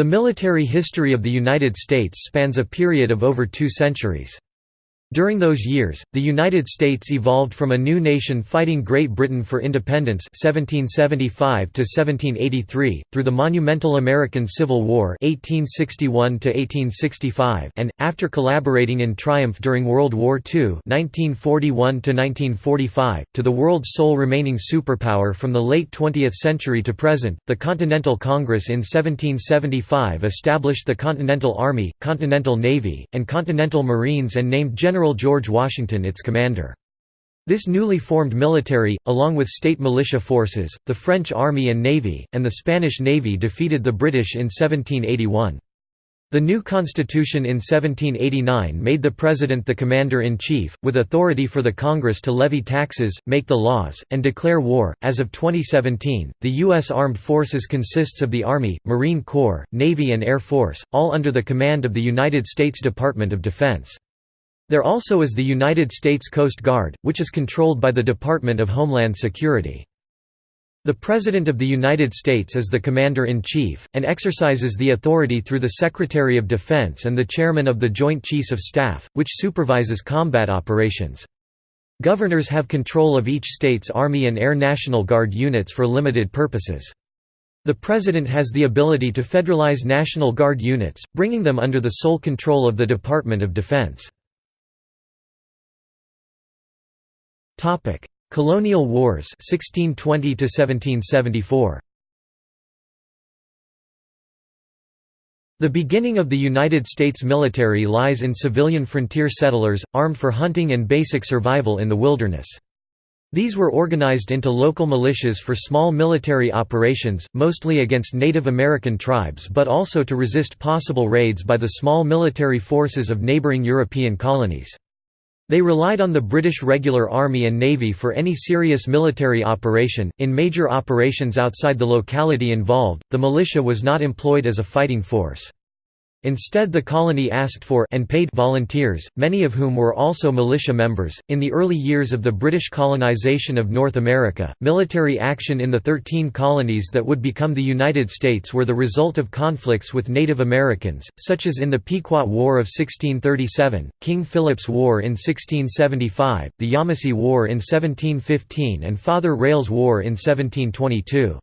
The military history of the United States spans a period of over two centuries. During those years, the United States evolved from a new nation fighting Great Britain for independence (1775–1783) through the monumental American Civil War (1861–1865), and, after collaborating in triumph during World War II (1941–1945), to the world's sole remaining superpower from the late 20th century to present. The Continental Congress in 1775 established the Continental Army, Continental Navy, and Continental Marines and named General General George Washington its commander. This newly formed military, along with state militia forces, the French Army and Navy, and the Spanish Navy defeated the British in 1781. The new constitution in 1789 made the president the commander-in-chief, with authority for the Congress to levy taxes, make the laws, and declare war. As of 2017, the U.S. Armed Forces consists of the Army, Marine Corps, Navy and Air Force, all under the command of the United States Department of Defense. There also is the United States Coast Guard, which is controlled by the Department of Homeland Security. The President of the United States is the Commander-in-Chief, and exercises the authority through the Secretary of Defense and the Chairman of the Joint Chiefs of Staff, which supervises combat operations. Governors have control of each state's Army and Air National Guard units for limited purposes. The President has the ability to federalize National Guard units, bringing them under the sole control of the Department of Defense. Topic: Colonial Wars 1620 to 1774. The beginning of the United States military lies in civilian frontier settlers, armed for hunting and basic survival in the wilderness. These were organized into local militias for small military operations, mostly against Native American tribes but also to resist possible raids by the small military forces of neighboring European colonies. They relied on the British Regular Army and Navy for any serious military operation. In major operations outside the locality involved, the militia was not employed as a fighting force. Instead the colony asked for and paid volunteers, many of whom were also militia members. In the early years of the British colonization of North America, military action in the 13 colonies that would become the United States were the result of conflicts with Native Americans, such as in the Pequot War of 1637, King Philip's War in 1675, the Yamasee War in 1715 and Father Rale's War in 1722.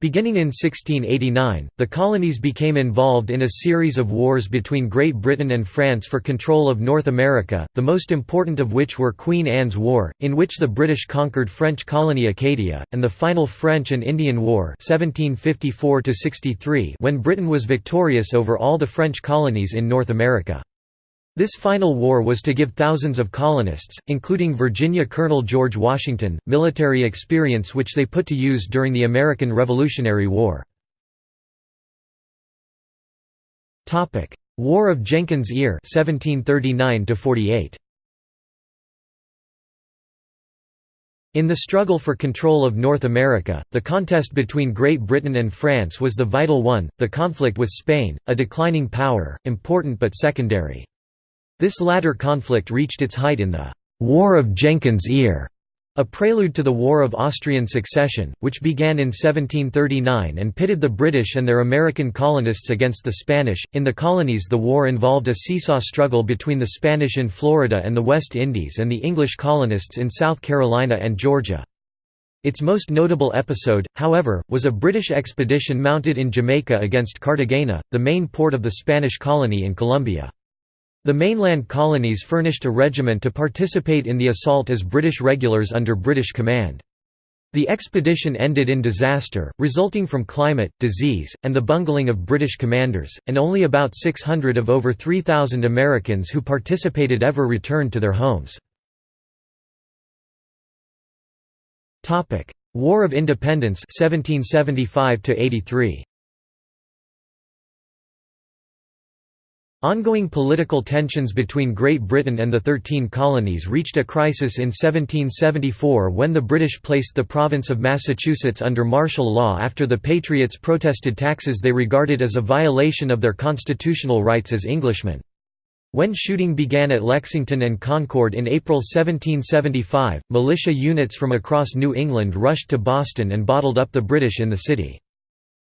Beginning in 1689, the colonies became involved in a series of wars between Great Britain and France for control of North America, the most important of which were Queen Anne's War, in which the British conquered French colony Acadia, and the final French and Indian War 1754 when Britain was victorious over all the French colonies in North America. This final war was to give thousands of colonists, including Virginia Colonel George Washington, military experience which they put to use during the American Revolutionary War. War of Jenkins' Ear 1739 -48. In the struggle for control of North America, the contest between Great Britain and France was the vital one, the conflict with Spain, a declining power, important but secondary. This latter conflict reached its height in the «War of Jenkins' Ear», a prelude to the War of Austrian Succession, which began in 1739 and pitted the British and their American colonists against the Spanish. In the colonies, the war involved a seesaw struggle between the Spanish in Florida and the West Indies and the English colonists in South Carolina and Georgia. Its most notable episode, however, was a British expedition mounted in Jamaica against Cartagena, the main port of the Spanish colony in Colombia. The mainland colonies furnished a regiment to participate in the assault as British regulars under British command. The expedition ended in disaster, resulting from climate, disease, and the bungling of British commanders, and only about 600 of over 3,000 Americans who participated ever returned to their homes. War of Independence 1775 -83. Ongoing political tensions between Great Britain and the Thirteen Colonies reached a crisis in 1774 when the British placed the province of Massachusetts under martial law after the Patriots protested taxes they regarded as a violation of their constitutional rights as Englishmen. When shooting began at Lexington and Concord in April 1775, militia units from across New England rushed to Boston and bottled up the British in the city.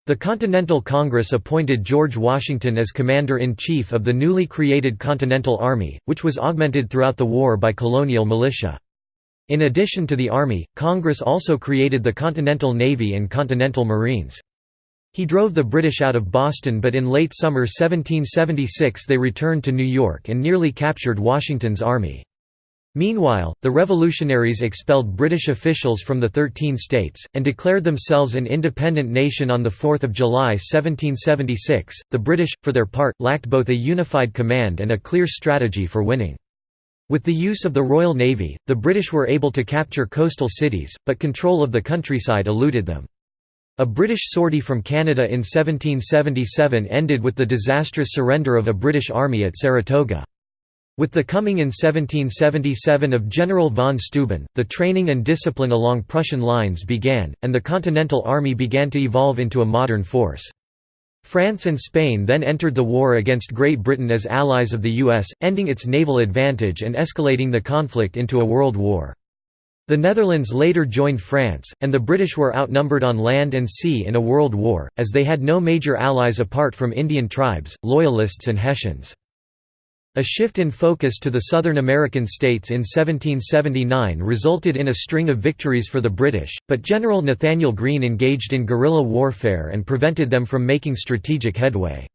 The Continental Congress appointed George Washington as Commander-in-Chief of the newly created Continental Army, which was augmented throughout the war by colonial militia. In addition to the Army, Congress also created the Continental Navy and Continental Marines. He drove the British out of Boston but in late summer 1776 they returned to New York and nearly captured Washington's army. Meanwhile, the revolutionaries expelled British officials from the Thirteen States, and declared themselves an independent nation on 4 July 1776. The British, for their part, lacked both a unified command and a clear strategy for winning. With the use of the Royal Navy, the British were able to capture coastal cities, but control of the countryside eluded them. A British sortie from Canada in 1777 ended with the disastrous surrender of a British army at Saratoga. With the coming in 1777 of General von Steuben, the training and discipline along Prussian lines began, and the Continental Army began to evolve into a modern force. France and Spain then entered the war against Great Britain as allies of the US, ending its naval advantage and escalating the conflict into a world war. The Netherlands later joined France, and the British were outnumbered on land and sea in a world war, as they had no major allies apart from Indian tribes, Loyalists and Hessians. A shift in focus to the Southern American states in 1779 resulted in a string of victories for the British, but General Nathanael Greene engaged in guerrilla warfare and prevented them from making strategic headway.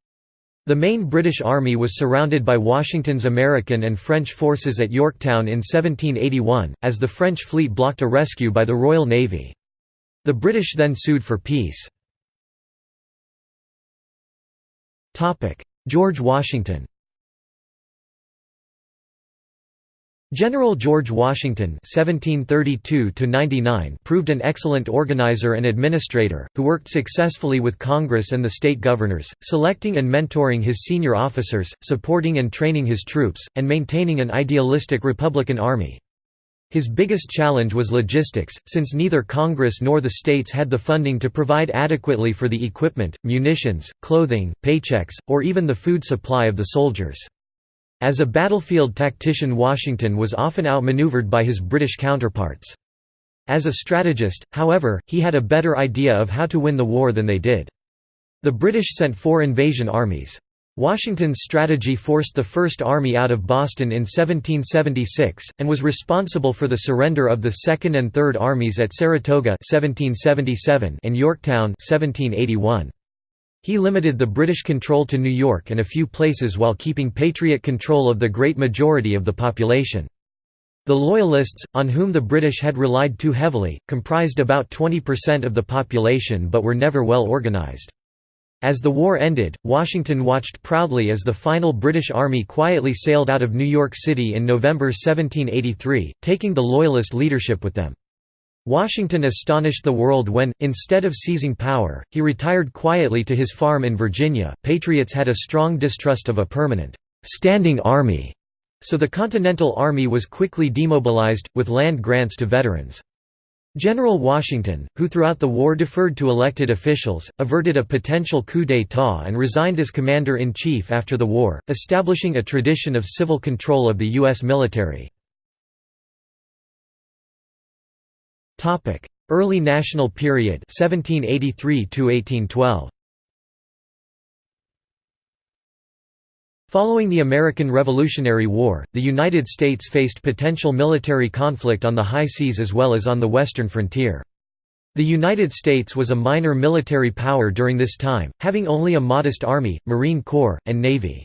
The main British army was surrounded by Washington's American and French forces at Yorktown in 1781, as the French fleet blocked a rescue by the Royal Navy. The British then sued for peace. George Washington General George Washington (1732–99) proved an excellent organizer and administrator, who worked successfully with Congress and the state governors, selecting and mentoring his senior officers, supporting and training his troops, and maintaining an idealistic Republican army. His biggest challenge was logistics, since neither Congress nor the states had the funding to provide adequately for the equipment, munitions, clothing, paychecks, or even the food supply of the soldiers. As a battlefield tactician Washington was often outmaneuvered by his British counterparts. As a strategist, however, he had a better idea of how to win the war than they did. The British sent four invasion armies. Washington's strategy forced the First Army out of Boston in 1776, and was responsible for the surrender of the Second and Third Armies at Saratoga 1777 and Yorktown 1781. He limited the British control to New York and a few places while keeping Patriot control of the great majority of the population. The Loyalists, on whom the British had relied too heavily, comprised about 20% of the population but were never well organised. As the war ended, Washington watched proudly as the final British Army quietly sailed out of New York City in November 1783, taking the Loyalist leadership with them. Washington astonished the world when, instead of seizing power, he retired quietly to his farm in Virginia. Patriots had a strong distrust of a permanent, standing army, so the Continental Army was quickly demobilized, with land grants to veterans. General Washington, who throughout the war deferred to elected officials, averted a potential coup d'état and resigned as commander-in-chief after the war, establishing a tradition of civil control of the U.S. military. Topic: Early National Period 1783 to 1812. Following the American Revolutionary War, the United States faced potential military conflict on the high seas as well as on the western frontier. The United States was a minor military power during this time, having only a modest Army, Marine Corps, and Navy.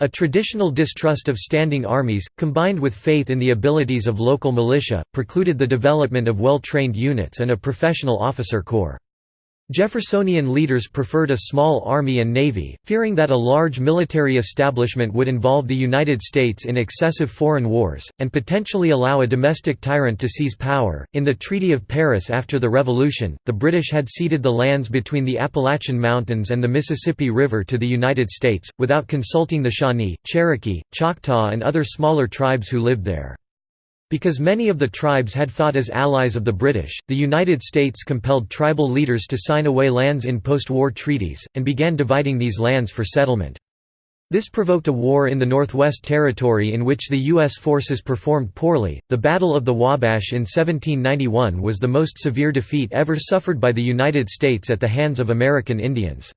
A traditional distrust of standing armies, combined with faith in the abilities of local militia, precluded the development of well-trained units and a professional officer corps. Jeffersonian leaders preferred a small army and navy, fearing that a large military establishment would involve the United States in excessive foreign wars, and potentially allow a domestic tyrant to seize power. In the Treaty of Paris after the Revolution, the British had ceded the lands between the Appalachian Mountains and the Mississippi River to the United States, without consulting the Shawnee, Cherokee, Choctaw, and other smaller tribes who lived there. Because many of the tribes had fought as allies of the British, the United States compelled tribal leaders to sign away lands in post-war treaties, and began dividing these lands for settlement. This provoked a war in the Northwest Territory in which the U.S. forces performed poorly. The Battle of the Wabash in 1791 was the most severe defeat ever suffered by the United States at the hands of American Indians.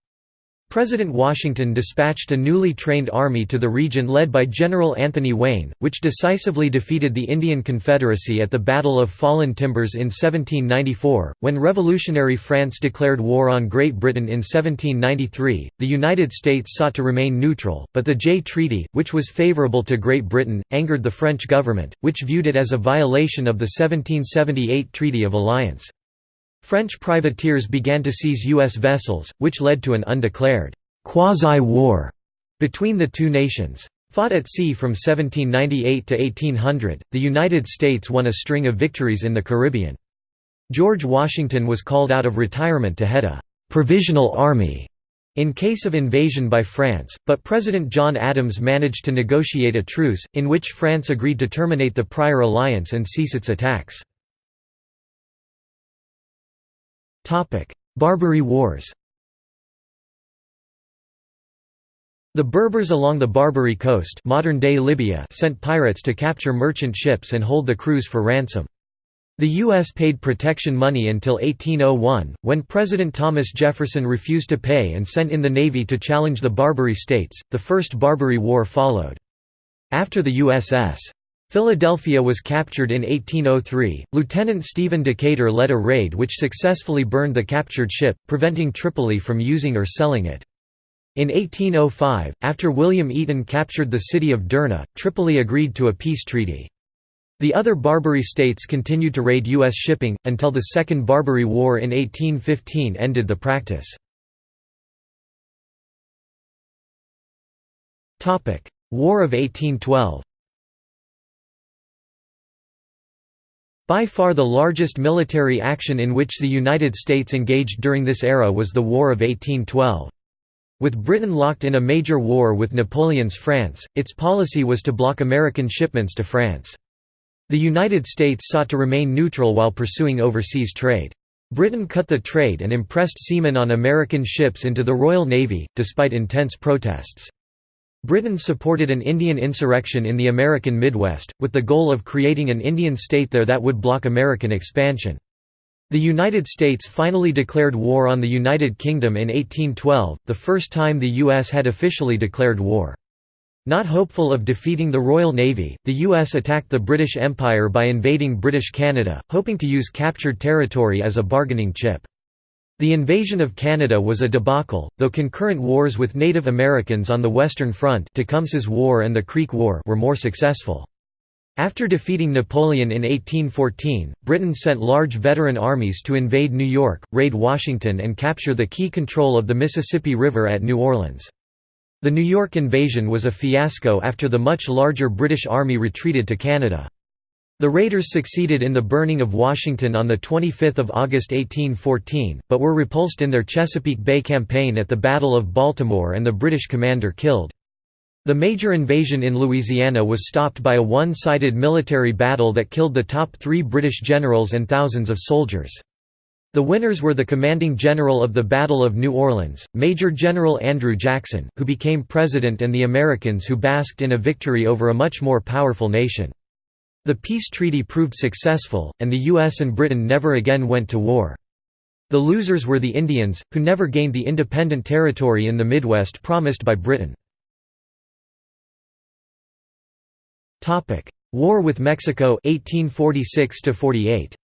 President Washington dispatched a newly trained army to the region led by General Anthony Wayne, which decisively defeated the Indian Confederacy at the Battle of Fallen Timbers in 1794. When revolutionary France declared war on Great Britain in 1793, the United States sought to remain neutral, but the Jay Treaty, which was favorable to Great Britain, angered the French government, which viewed it as a violation of the 1778 Treaty of Alliance. French privateers began to seize U.S. vessels, which led to an undeclared quasi-war between the two nations. Fought at sea from 1798 to 1800, the United States won a string of victories in the Caribbean. George Washington was called out of retirement to head a «provisional army» in case of invasion by France, but President John Adams managed to negotiate a truce, in which France agreed to terminate the prior alliance and cease its attacks. Barbary Wars The Berbers along the Barbary coast modern-day Libya sent pirates to capture merchant ships and hold the crews for ransom. The U.S. paid protection money until 1801, when President Thomas Jefferson refused to pay and sent in the Navy to challenge the Barbary states. The First Barbary War followed. After the USS Philadelphia was captured in 1803. Lieutenant Stephen Decatur led a raid which successfully burned the captured ship, preventing Tripoli from using or selling it. In 1805, after William Eaton captured the city of Derna, Tripoli agreed to a peace treaty. The other Barbary states continued to raid U.S. shipping, until the Second Barbary War in 1815 ended the practice. War of 1812 By far the largest military action in which the United States engaged during this era was the War of 1812. With Britain locked in a major war with Napoleon's France, its policy was to block American shipments to France. The United States sought to remain neutral while pursuing overseas trade. Britain cut the trade and impressed seamen on American ships into the Royal Navy, despite intense protests. Britain supported an Indian insurrection in the American Midwest, with the goal of creating an Indian state there that would block American expansion. The United States finally declared war on the United Kingdom in 1812, the first time the U.S. had officially declared war. Not hopeful of defeating the Royal Navy, the U.S. attacked the British Empire by invading British Canada, hoping to use captured territory as a bargaining chip. The invasion of Canada was a debacle, though concurrent wars with Native Americans on the Western Front Tecumseh's War and the Creek War were more successful. After defeating Napoleon in 1814, Britain sent large veteran armies to invade New York, raid Washington and capture the key control of the Mississippi River at New Orleans. The New York invasion was a fiasco after the much larger British Army retreated to Canada. The raiders succeeded in the burning of Washington on 25 August 1814, but were repulsed in their Chesapeake Bay campaign at the Battle of Baltimore and the British commander killed. The major invasion in Louisiana was stopped by a one-sided military battle that killed the top three British generals and thousands of soldiers. The winners were the commanding general of the Battle of New Orleans, Major General Andrew Jackson, who became president and the Americans who basked in a victory over a much more powerful nation. The peace treaty proved successful, and the US and Britain never again went to war. The losers were the Indians, who never gained the independent territory in the Midwest promised by Britain. War with Mexico 1846 48.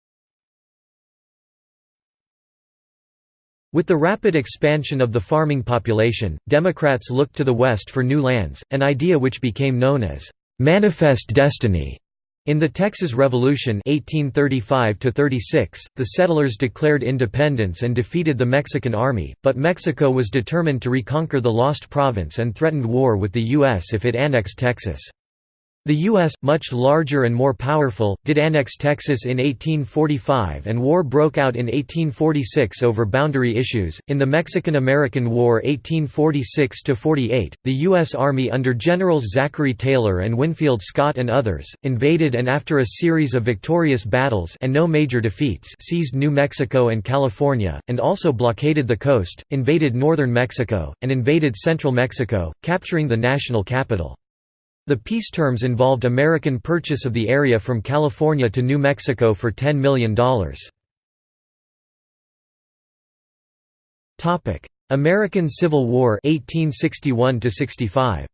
With the rapid expansion of the farming population, Democrats looked to the West for new lands, an idea which became known as «manifest destiny». In the Texas Revolution 1835 the settlers declared independence and defeated the Mexican army, but Mexico was determined to reconquer the lost province and threatened war with the U.S. if it annexed Texas. The U.S., much larger and more powerful, did annex Texas in 1845 and war broke out in 1846 over boundary issues. In the Mexican American War 1846 48, the U.S. Army under Generals Zachary Taylor and Winfield Scott and others, invaded and after a series of victorious battles and no major defeats seized New Mexico and California, and also blockaded the coast, invaded northern Mexico, and invaded central Mexico, capturing the national capital. The peace terms involved American purchase of the area from California to New Mexico for $10 million. American Civil War 1861 65.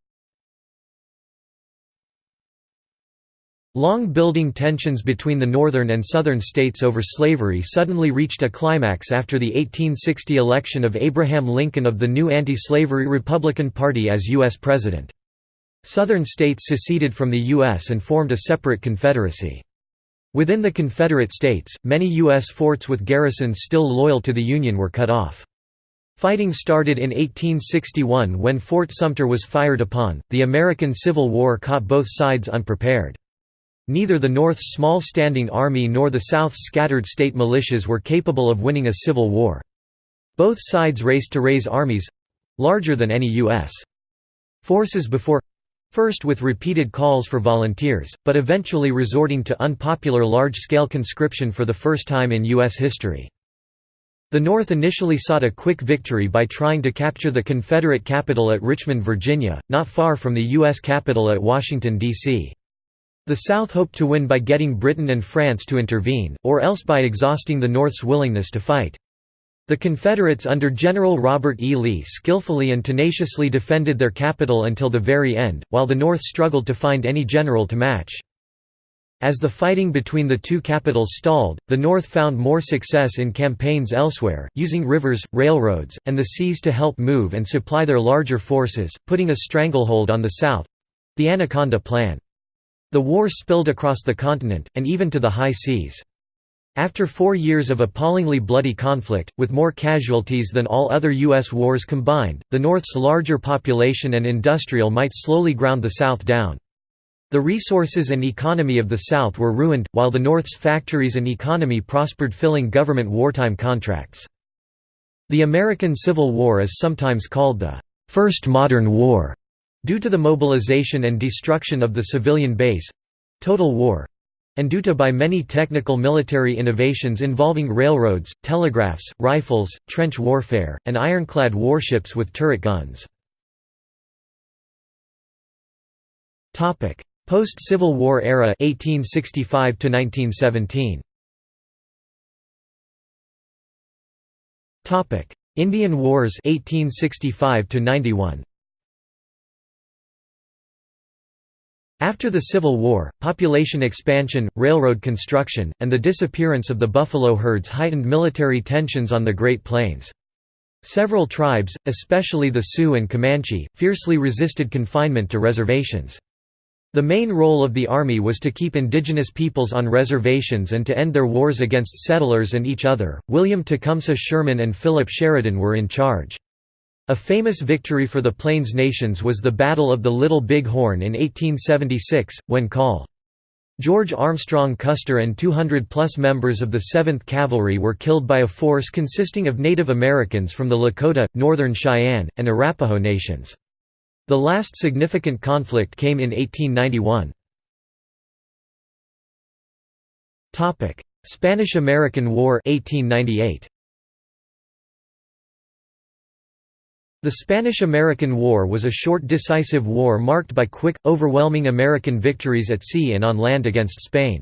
Long building tensions between the northern and southern states over slavery suddenly reached a climax after the 1860 election of Abraham Lincoln of the new anti-slavery Republican Party as U.S. President. Southern states seceded from the U.S. and formed a separate confederacy. Within the Confederate States, many U.S. forts with garrisons still loyal to the Union were cut off. Fighting started in 1861 when Fort Sumter was fired upon. The American Civil War caught both sides unprepared. Neither the North's small standing army nor the South's scattered state militias were capable of winning a civil war. Both sides raced to raise armies larger than any U.S. forces before First with repeated calls for volunteers, but eventually resorting to unpopular large-scale conscription for the first time in U.S. history. The North initially sought a quick victory by trying to capture the Confederate capital at Richmond, Virginia, not far from the U.S. capital at Washington, D.C. The South hoped to win by getting Britain and France to intervene, or else by exhausting the North's willingness to fight. The Confederates under General Robert E. Lee skillfully and tenaciously defended their capital until the very end, while the North struggled to find any general to match. As the fighting between the two capitals stalled, the North found more success in campaigns elsewhere, using rivers, railroads, and the seas to help move and supply their larger forces, putting a stranglehold on the South—the Anaconda Plan. The war spilled across the continent, and even to the high seas. After four years of appallingly bloody conflict, with more casualties than all other U.S. wars combined, the North's larger population and industrial might slowly ground the South down. The resources and economy of the South were ruined, while the North's factories and economy prospered filling government wartime contracts. The American Civil War is sometimes called the First Modern War, due to the mobilization and destruction of the civilian base—total war and due to by many technical military innovations involving railroads, telegraphs, rifles, trench warfare, and ironclad warships with turret guns. Post-Civil War era 1865 1917. Indian Wars 1865 91. After the Civil War, population expansion, railroad construction, and the disappearance of the buffalo herds heightened military tensions on the Great Plains. Several tribes, especially the Sioux and Comanche, fiercely resisted confinement to reservations. The main role of the Army was to keep indigenous peoples on reservations and to end their wars against settlers and each other. William Tecumseh Sherman and Philip Sheridan were in charge. A famous victory for the Plains nations was the Battle of the Little Big Horn in 1876, when Col. George Armstrong Custer and 200-plus members of the 7th Cavalry were killed by a force consisting of Native Americans from the Lakota, Northern Cheyenne, and Arapaho nations. The last significant conflict came in 1891. Spanish–American War 1898. The Spanish–American War was a short decisive war marked by quick, overwhelming American victories at sea and on land against Spain.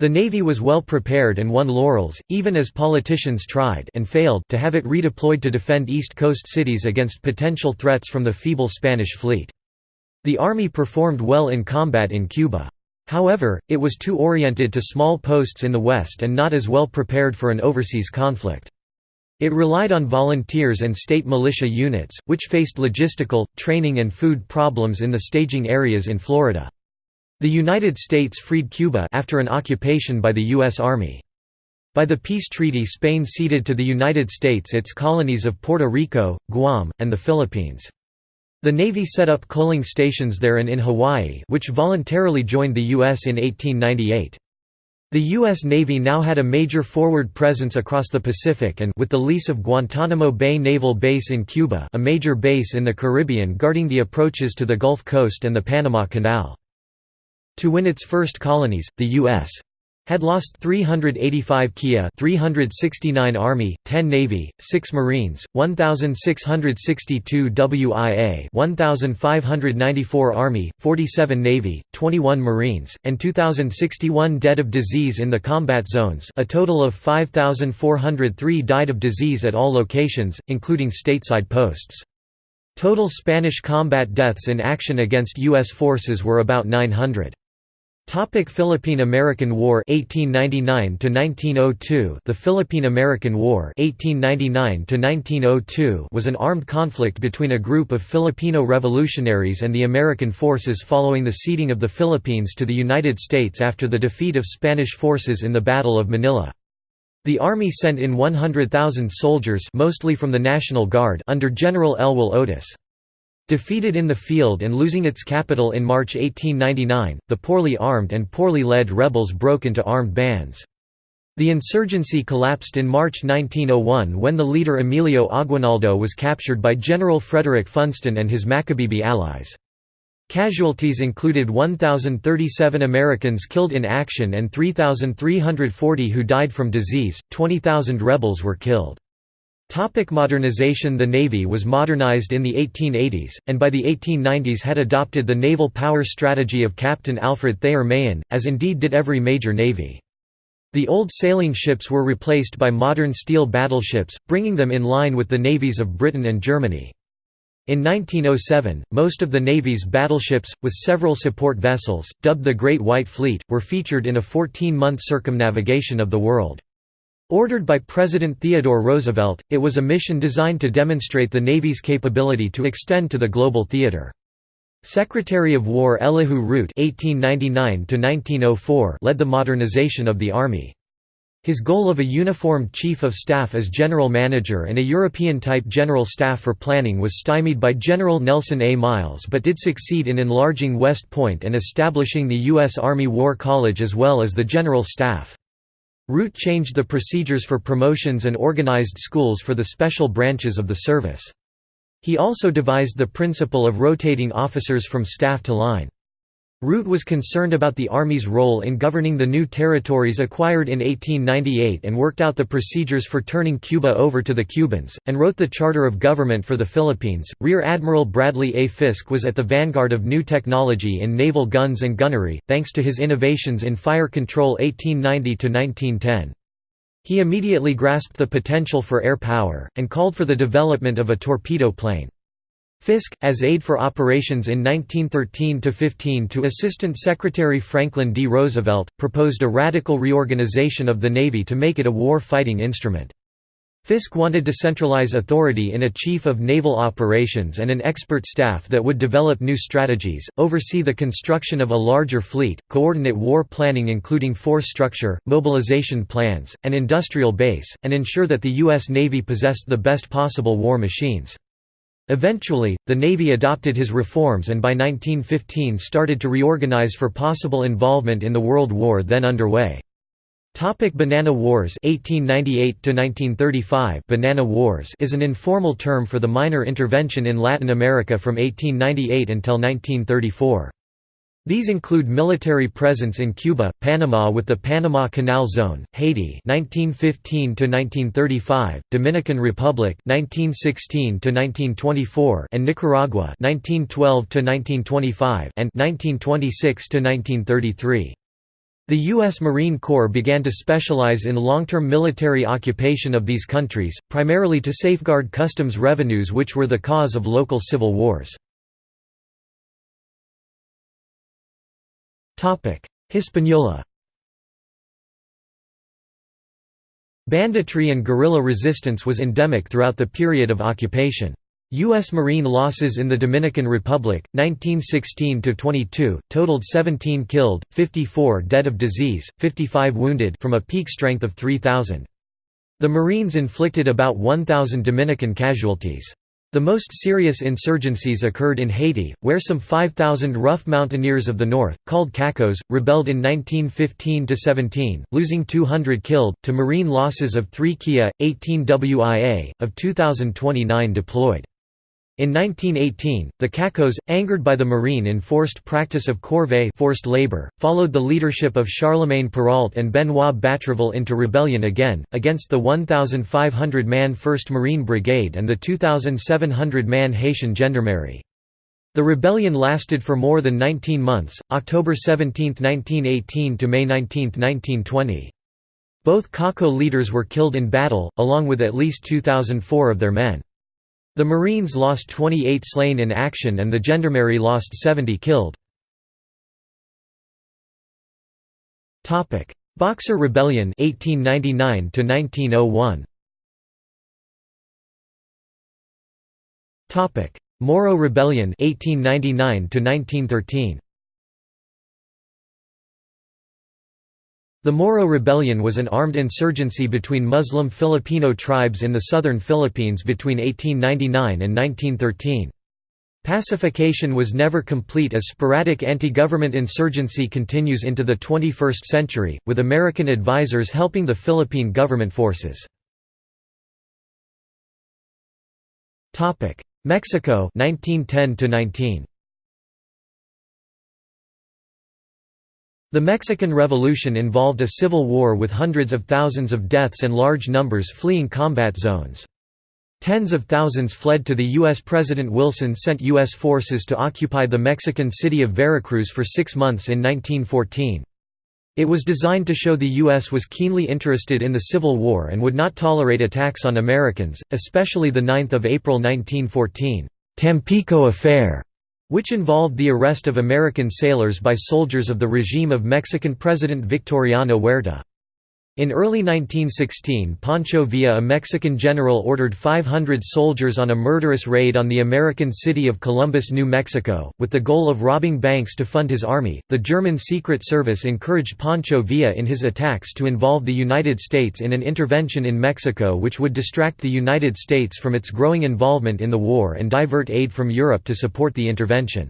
The Navy was well prepared and won laurels, even as politicians tried and failed to have it redeployed to defend East Coast cities against potential threats from the feeble Spanish fleet. The Army performed well in combat in Cuba. However, it was too oriented to small posts in the West and not as well prepared for an overseas conflict. It relied on volunteers and state militia units, which faced logistical, training and food problems in the staging areas in Florida. The United States freed Cuba after an occupation by the U.S. Army. By the peace treaty Spain ceded to the United States its colonies of Puerto Rico, Guam, and the Philippines. The Navy set up coaling stations there and in Hawaii which voluntarily joined the U.S. in 1898. The U.S. Navy now had a major forward presence across the Pacific and with the lease of Guantanamo Bay Naval Base in Cuba a major base in the Caribbean guarding the approaches to the Gulf Coast and the Panama Canal. To win its first colonies, the U.S had lost 385 Kia 369 Army, 10 Navy, 6 Marines, 1,662 WIA 1,594 Army, 47 Navy, 21 Marines, and 2,061 dead of disease in the combat zones a total of 5,403 died of disease at all locations, including stateside posts. Total Spanish combat deaths in action against U.S. forces were about 900. Topic Philippine–American War 1899 to 1902 The Philippine–American War 1899 to 1902 was an armed conflict between a group of Filipino revolutionaries and the American forces following the ceding of the Philippines to the United States after the defeat of Spanish forces in the Battle of Manila. The Army sent in 100,000 soldiers mostly from the National Guard under General Elwell Otis. Defeated in the field and losing its capital in March 1899, the poorly armed and poorly led rebels broke into armed bands. The insurgency collapsed in March 1901 when the leader Emilio Aguinaldo was captured by General Frederick Funston and his Macabebe allies. Casualties included 1,037 Americans killed in action and 3,340 who died from disease, 20,000 rebels were killed. Topic modernization The Navy was modernized in the 1880s, and by the 1890s had adopted the naval power strategy of Captain Alfred Thayer Mahan, as indeed did every major navy. The old sailing ships were replaced by modern steel battleships, bringing them in line with the navies of Britain and Germany. In 1907, most of the Navy's battleships, with several support vessels, dubbed the Great White Fleet, were featured in a 14-month circumnavigation of the world. Ordered by President Theodore Roosevelt, it was a mission designed to demonstrate the Navy's capability to extend to the global theater. Secretary of War Elihu Root (1899–1904) led the modernization of the Army. His goal of a uniformed Chief of Staff as General Manager and a European-type General Staff for planning was stymied by General Nelson A. Miles but did succeed in enlarging West Point and establishing the U.S. Army War College as well as the General Staff. Root changed the procedures for promotions and organized schools for the special branches of the service. He also devised the principle of rotating officers from staff to line. Root was concerned about the Army's role in governing the new territories acquired in 1898 and worked out the procedures for turning Cuba over to the Cubans, and wrote the Charter of Government for the Philippines. Rear Admiral Bradley A. Fiske was at the vanguard of new technology in naval guns and gunnery, thanks to his innovations in fire control 1890 1910. He immediately grasped the potential for air power, and called for the development of a torpedo plane. Fiske, as aide for operations in 1913–15 to Assistant Secretary Franklin D. Roosevelt, proposed a radical reorganization of the Navy to make it a war-fighting instrument. Fiske wanted to centralize authority in a chief of naval operations and an expert staff that would develop new strategies, oversee the construction of a larger fleet, coordinate war planning including force structure, mobilization plans, and industrial base, and ensure that the U.S. Navy possessed the best possible war machines. Eventually, the Navy adopted his reforms and by 1915 started to reorganize for possible involvement in the World War then underway. Topic Banana Wars 1898 1935 Banana Wars is an informal term for the minor intervention in Latin America from 1898 until 1934. These include military presence in Cuba, Panama with the Panama Canal Zone, Haiti 1915 1935, Dominican Republic 1916 1924, and Nicaragua 1912 1925 and 1926 1933. The U.S. Marine Corps began to specialize in long-term military occupation of these countries, primarily to safeguard customs revenues which were the cause of local civil wars. Hispaniola Banditry and guerrilla resistance was endemic throughout the period of occupation. U.S. Marine losses in the Dominican Republic, 1916–22, totaled 17 killed, 54 dead of disease, 55 wounded from a peak strength of 3,000. The Marines inflicted about 1,000 Dominican casualties. The most serious insurgencies occurred in Haiti, where some 5,000 rough mountaineers of the north, called Cacos, rebelled in 1915–17, losing 200 killed, to marine losses of 3 Kia, 18 WIA, of 2,029 deployed. In 1918, the Cacos, angered by the marine enforced practice of corvée forced labor, followed the leadership of Charlemagne Péralte and Benoit Batraville into rebellion again, against the 1,500-man 1st Marine Brigade and the 2,700-man Haitian Gendarmerie. The rebellion lasted for more than 19 months, October 17, 1918 to May 19, 1920. Both Caco leaders were killed in battle, along with at least 2,004 of their men. The Marines lost 28 slain in action and the Gendarmerie lost 70 killed. Boxer Rebellion 1899 1901. Topic: Moro Rebellion 1899 1913. The Moro Rebellion was an armed insurgency between Muslim Filipino tribes in the southern Philippines between 1899 and 1913. Pacification was never complete as sporadic anti-government insurgency continues into the 21st century, with American advisors helping the Philippine government forces. Mexico 1910 -19. The Mexican Revolution involved a civil war with hundreds of thousands of deaths and large numbers fleeing combat zones. Tens of thousands fled to the U.S. President Wilson sent U.S. forces to occupy the Mexican city of Veracruz for six months in 1914. It was designed to show the U.S. was keenly interested in the Civil War and would not tolerate attacks on Americans, especially the 9 April 1914 Tampico Affair which involved the arrest of American sailors by soldiers of the regime of Mexican President Victoriano Huerta. In early 1916 Pancho Villa a Mexican general ordered 500 soldiers on a murderous raid on the American city of Columbus, New Mexico, with the goal of robbing banks to fund his army. The German Secret Service encouraged Pancho Villa in his attacks to involve the United States in an intervention in Mexico which would distract the United States from its growing involvement in the war and divert aid from Europe to support the intervention.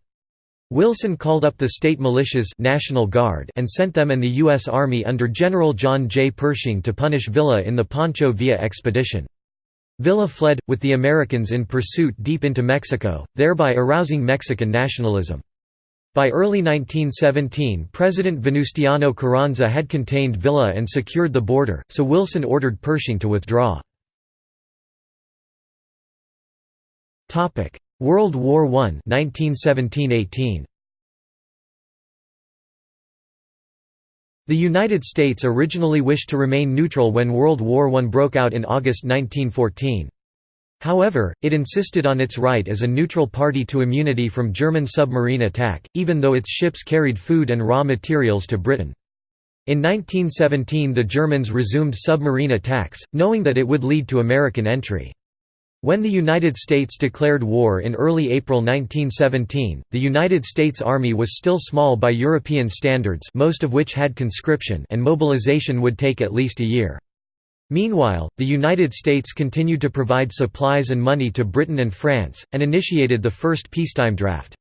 Wilson called up the state militias National Guard and sent them and the U.S. Army under General John J. Pershing to punish Villa in the Pancho Villa expedition. Villa fled, with the Americans in pursuit deep into Mexico, thereby arousing Mexican nationalism. By early 1917 President Venustiano Carranza had contained Villa and secured the border, so Wilson ordered Pershing to withdraw. World War I 1917–18 The United States originally wished to remain neutral when World War I broke out in August 1914. However, it insisted on its right as a neutral party to immunity from German submarine attack, even though its ships carried food and raw materials to Britain. In 1917 the Germans resumed submarine attacks, knowing that it would lead to American entry. When the United States declared war in early April 1917, the United States Army was still small by European standards most of which had conscription and mobilization would take at least a year. Meanwhile, the United States continued to provide supplies and money to Britain and France, and initiated the first peacetime draft.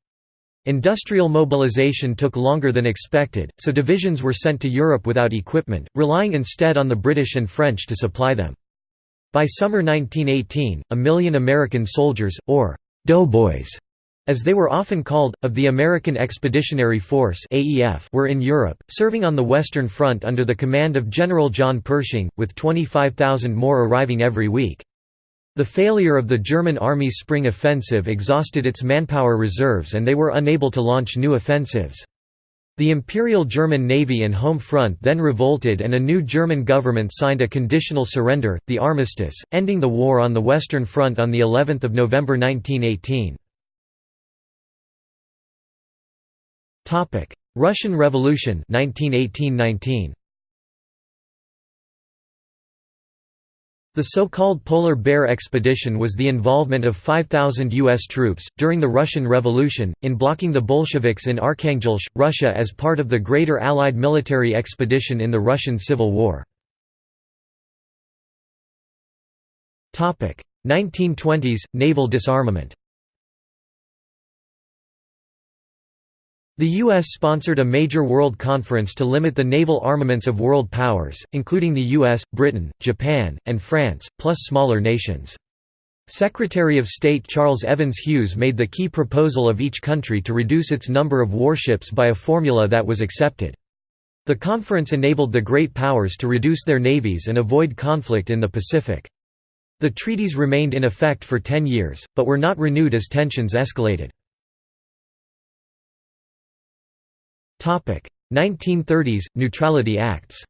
Industrial mobilization took longer than expected, so divisions were sent to Europe without equipment, relying instead on the British and French to supply them. By summer 1918, a million American soldiers, or «doughboys», as they were often called, of the American Expeditionary Force were in Europe, serving on the Western Front under the command of General John Pershing, with 25,000 more arriving every week. The failure of the German Army's spring offensive exhausted its manpower reserves and they were unable to launch new offensives. The Imperial German Navy and Home Front then revolted and a new German government signed a conditional surrender, the armistice, ending the war on the Western Front on the 11th of November 1918. Topic: Russian Revolution 1918-19. The so-called Polar Bear Expedition was the involvement of 5,000 U.S. troops, during the Russian Revolution, in blocking the Bolsheviks in Arkhangelsk, Russia as part of the greater Allied military expedition in the Russian Civil War. 1920s – Naval disarmament The U.S. sponsored a major world conference to limit the naval armaments of world powers, including the U.S., Britain, Japan, and France, plus smaller nations. Secretary of State Charles Evans Hughes made the key proposal of each country to reduce its number of warships by a formula that was accepted. The conference enabled the great powers to reduce their navies and avoid conflict in the Pacific. The treaties remained in effect for ten years, but were not renewed as tensions escalated. 1930s – Neutrality Acts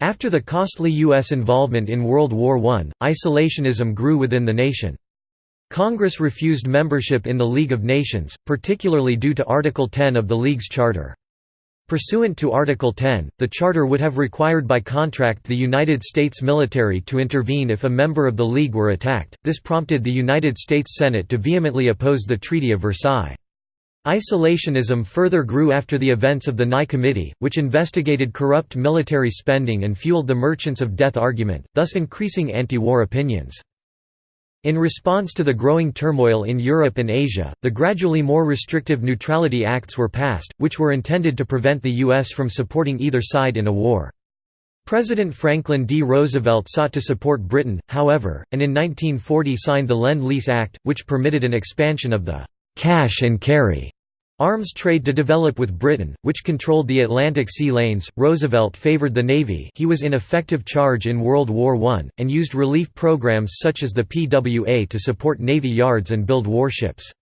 After the costly U.S. involvement in World War I, isolationism grew within the nation. Congress refused membership in the League of Nations, particularly due to Article 10 of the League's charter. Pursuant to Article 10, the charter would have required by contract the United States military to intervene if a member of the League were attacked. This prompted the United States Senate to vehemently oppose the Treaty of Versailles. Isolationism further grew after the events of the Nye Committee, which investigated corrupt military spending and fueled the Merchants of Death argument, thus increasing anti-war opinions. In response to the growing turmoil in Europe and Asia, the gradually more restrictive Neutrality Acts were passed, which were intended to prevent the U.S. from supporting either side in a war. President Franklin D. Roosevelt sought to support Britain, however, and in 1940 signed the Lend-Lease Act, which permitted an expansion of the «cash and carry» Arms trade to develop with Britain, which controlled the Atlantic sea lanes. Roosevelt favored the Navy he was in effective charge in World War I, and used relief programs such as the PWA to support Navy yards and build warships.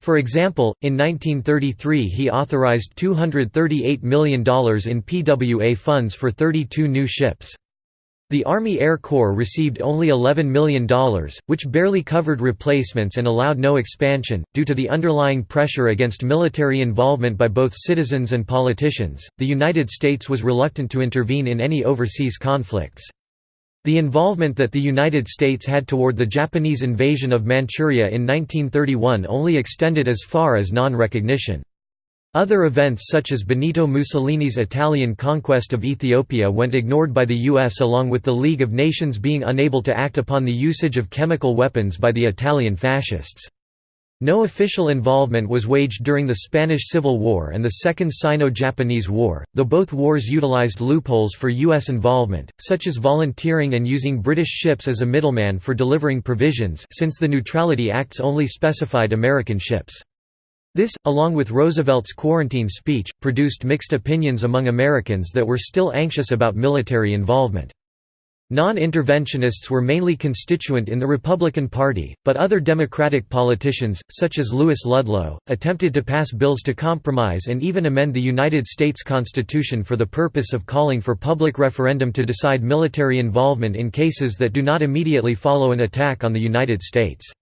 For example, in 1933 he authorized $238 million in PWA funds for 32 new ships. The Army Air Corps received only $11 million, which barely covered replacements and allowed no expansion. Due to the underlying pressure against military involvement by both citizens and politicians, the United States was reluctant to intervene in any overseas conflicts. The involvement that the United States had toward the Japanese invasion of Manchuria in 1931 only extended as far as non-recognition. Other events such as Benito Mussolini's Italian conquest of Ethiopia went ignored by the US along with the League of Nations being unable to act upon the usage of chemical weapons by the Italian fascists. No official involvement was waged during the Spanish Civil War and the Second Sino-Japanese War, though both wars utilized loopholes for U.S. involvement, such as volunteering and using British ships as a middleman for delivering provisions since the Neutrality Acts only specified American ships. This, along with Roosevelt's quarantine speech, produced mixed opinions among Americans that were still anxious about military involvement. Non-interventionists were mainly constituent in the Republican Party, but other Democratic politicians, such as Louis Ludlow, attempted to pass bills to compromise and even amend the United States Constitution for the purpose of calling for public referendum to decide military involvement in cases that do not immediately follow an attack on the United States.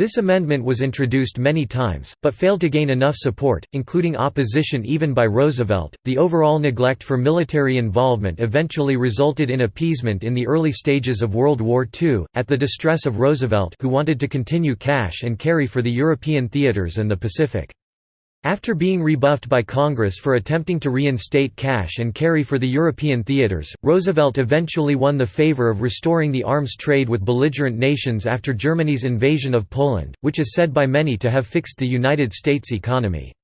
This amendment was introduced many times, but failed to gain enough support, including opposition even by Roosevelt. The overall neglect for military involvement eventually resulted in appeasement in the early stages of World War II, at the distress of Roosevelt, who wanted to continue cash and carry for the European theaters and the Pacific. After being rebuffed by Congress for attempting to reinstate cash and carry for the European theaters, Roosevelt eventually won the favor of restoring the arms trade with belligerent nations after Germany's invasion of Poland, which is said by many to have fixed the United States economy.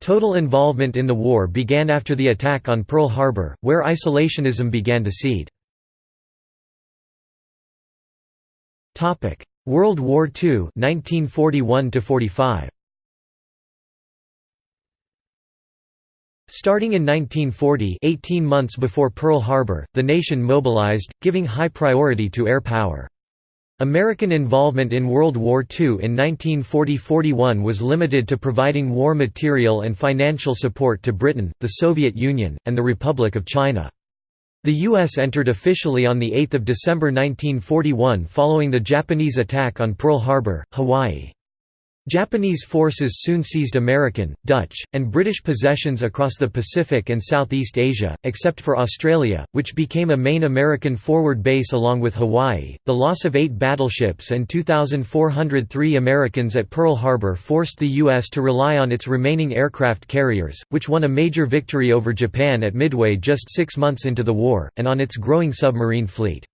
Total involvement in the war began after the attack on Pearl Harbor, where isolationism began to seed. World War II 1941 45. Starting in 1940 18 months before Pearl Harbor, the nation mobilized, giving high priority to air power. American involvement in World War II in 1940–41 was limited to providing war material and financial support to Britain, the Soviet Union, and the Republic of China. The U.S. entered officially on 8 December 1941 following the Japanese attack on Pearl Harbor, Hawaii. Japanese forces soon seized American, Dutch, and British possessions across the Pacific and Southeast Asia, except for Australia, which became a main American forward base along with Hawaii. The loss of eight battleships and 2,403 Americans at Pearl Harbor forced the U.S. to rely on its remaining aircraft carriers, which won a major victory over Japan at Midway just six months into the war, and on its growing submarine fleet.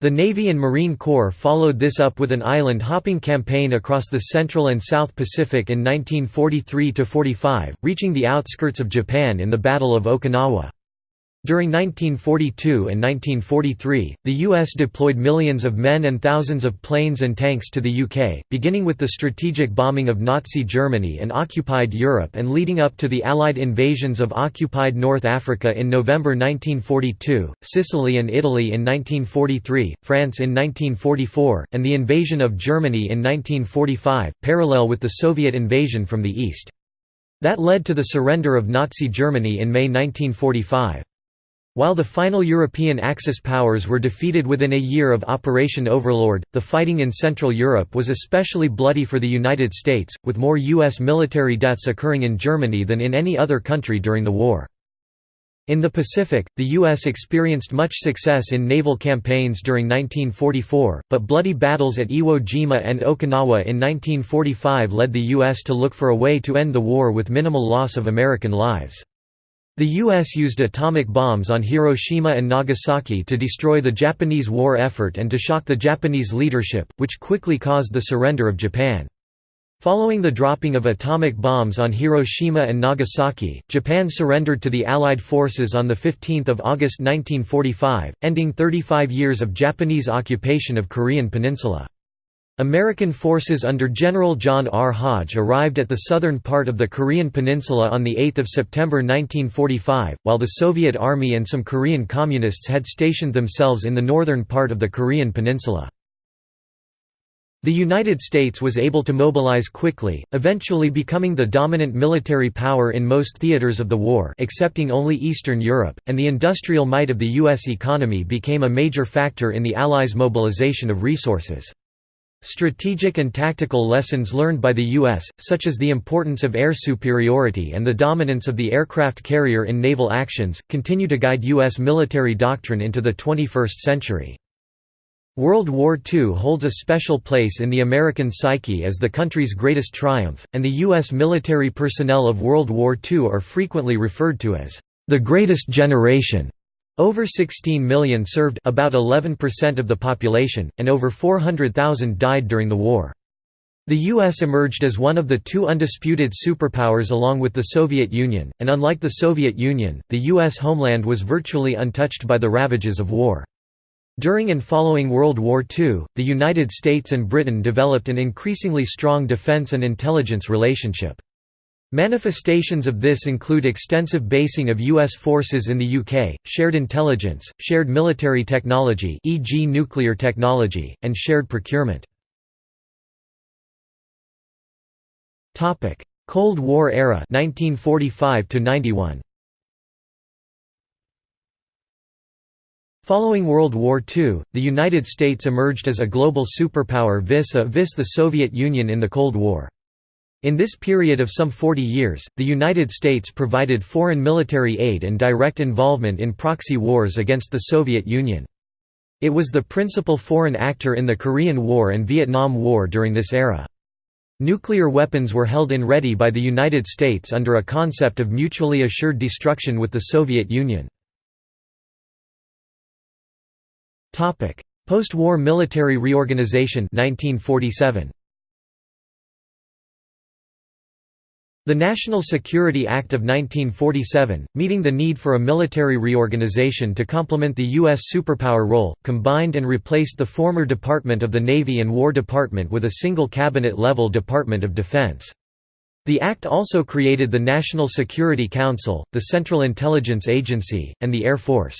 The Navy and Marine Corps followed this up with an island-hopping campaign across the Central and South Pacific in 1943–45, reaching the outskirts of Japan in the Battle of Okinawa. During 1942 and 1943, the U.S. deployed millions of men and thousands of planes and tanks to the UK, beginning with the strategic bombing of Nazi Germany and occupied Europe and leading up to the Allied invasions of occupied North Africa in November 1942, Sicily and Italy in 1943, France in 1944, and the invasion of Germany in 1945, parallel with the Soviet invasion from the east. That led to the surrender of Nazi Germany in May 1945. While the final European Axis powers were defeated within a year of Operation Overlord, the fighting in Central Europe was especially bloody for the United States, with more U.S. military deaths occurring in Germany than in any other country during the war. In the Pacific, the U.S. experienced much success in naval campaigns during 1944, but bloody battles at Iwo Jima and Okinawa in 1945 led the U.S. to look for a way to end the war with minimal loss of American lives. The U.S. used atomic bombs on Hiroshima and Nagasaki to destroy the Japanese war effort and to shock the Japanese leadership, which quickly caused the surrender of Japan. Following the dropping of atomic bombs on Hiroshima and Nagasaki, Japan surrendered to the Allied forces on 15 August 1945, ending 35 years of Japanese occupation of Korean peninsula. American forces under General John R. Hodge arrived at the southern part of the Korean peninsula on 8 September 1945, while the Soviet Army and some Korean Communists had stationed themselves in the northern part of the Korean peninsula. The United States was able to mobilize quickly, eventually becoming the dominant military power in most theaters of the war excepting only Eastern Europe, and the industrial might of the U.S. economy became a major factor in the Allies' mobilization of resources. Strategic and tactical lessons learned by the U.S., such as the importance of air superiority and the dominance of the aircraft carrier in naval actions, continue to guide U.S. military doctrine into the 21st century. World War II holds a special place in the American psyche as the country's greatest triumph, and the U.S. military personnel of World War II are frequently referred to as the greatest generation. Over 16 million served about 11% of the population, and over 400,000 died during the war. The U.S. emerged as one of the two undisputed superpowers along with the Soviet Union, and unlike the Soviet Union, the U.S. homeland was virtually untouched by the ravages of war. During and following World War II, the United States and Britain developed an increasingly strong defense and intelligence relationship. Manifestations of this include extensive basing of U.S. forces in the UK, shared intelligence, shared military technology e.g. nuclear technology, and shared procurement. Cold War era 1945 91. Following World War II, the United States emerged as a global superpower vis-a-vis -vis the Soviet Union in the Cold War. In this period of some 40 years, the United States provided foreign military aid and direct involvement in proxy wars against the Soviet Union. It was the principal foreign actor in the Korean War and Vietnam War during this era. Nuclear weapons were held in ready by the United States under a concept of mutually assured destruction with the Soviet Union. Post-war military reorganization 1947. The National Security Act of 1947, meeting the need for a military reorganization to complement the U.S. superpower role, combined and replaced the former Department of the Navy and War Department with a single cabinet-level Department of Defense. The act also created the National Security Council, the Central Intelligence Agency, and the Air Force.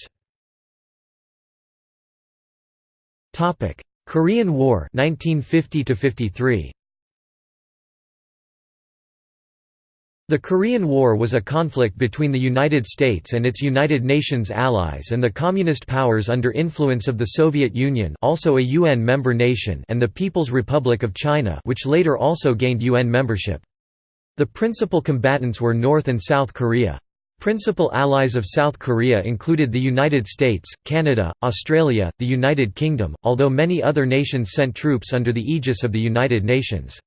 Korean War 1950 53. The Korean War was a conflict between the United States and its United Nations allies and the Communist powers under influence of the Soviet Union also a UN member nation and the People's Republic of China which later also gained UN membership. The principal combatants were North and South Korea. Principal allies of South Korea included the United States, Canada, Australia, the United Kingdom, although many other nations sent troops under the aegis of the United Nations.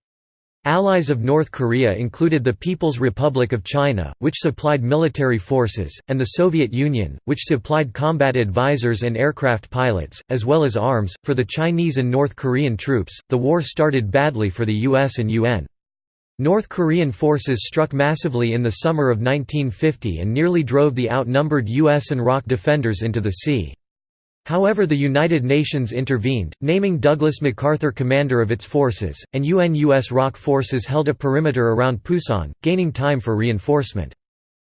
Allies of North Korea included the People's Republic of China, which supplied military forces, and the Soviet Union, which supplied combat advisors and aircraft pilots, as well as arms. For the Chinese and North Korean troops, the war started badly for the US and UN. North Korean forces struck massively in the summer of 1950 and nearly drove the outnumbered US and ROK defenders into the sea. However the United Nations intervened, naming Douglas MacArthur commander of its forces, and UN-US ROK forces held a perimeter around Pusan, gaining time for reinforcement.